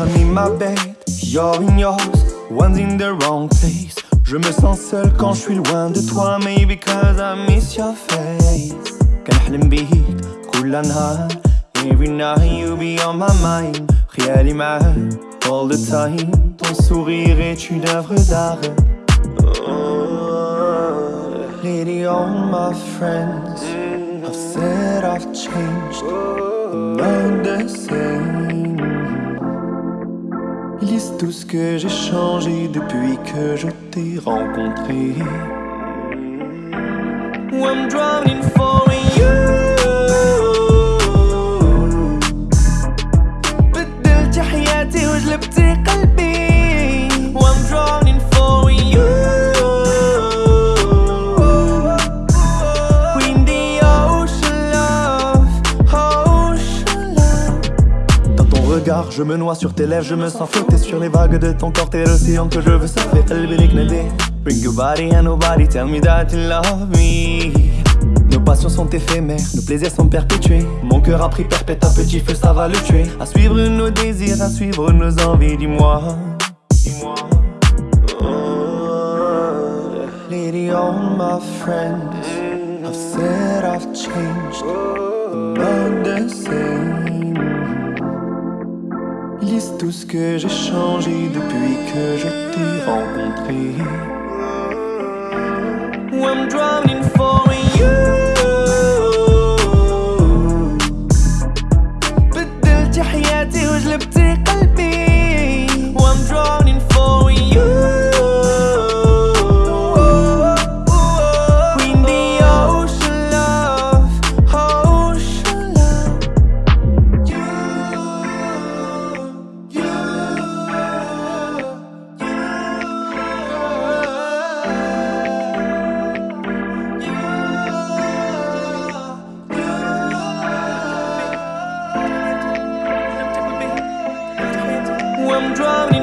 Honey, my bed, you're in yours, one's in the wrong place. Je me sens seul quand je suis loin de toi, maybe because I miss your face. كنحلم بيك كل نهار, every night you be on my mind. خيالي معاك all the time, ton sourire est une œuvre d'art. Oh, lady, all my friends have said I've changed, not the same. Ils disent tous que j'ai changé depuis que je t'ai rencontré. I'm drowning for you. بدلتي حياتي وجلبتي Je me noie sur tes lèvres, je me sens flotter sur les vagues de ton corps T'es l'océan que je veux surfer, Bring your body and nobody, tell me that you love me. Nos passions sont éphémères, nos plaisirs sont perpétués. Mon cœur a pris perpète, un petit feu ça va le tuer. À suivre nos désirs, à suivre nos envies, dis-moi. Dis-moi. Oh, lady, all my friends I've said I've changed not the same. Disent tous que j'ai changé depuis que je t'ai rencontré. 装你。